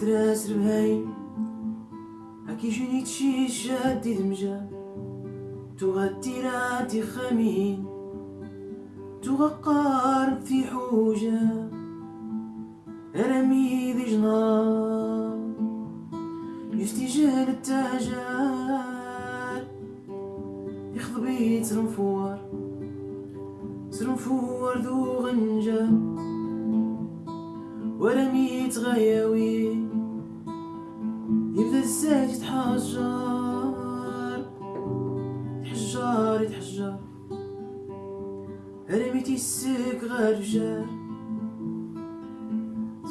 تغتراس ربهين هكي جنيت شي شادي دمجة تغتي راتي خمين تغقار في حوجة رمي ذي جنار يستجال التاجار يخضبي ترنفور ترنفور ذو غنجة ورميت غياوي يبدا الزاج يتحجر يتحجر يتحجر رميتي السك غير رجال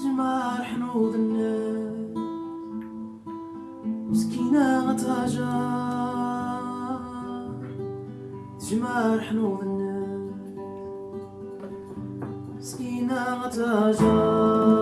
جمار حنوض الناس. مسكينة غتهجر. جمار حنوض الناس. مسكينة غتهجر.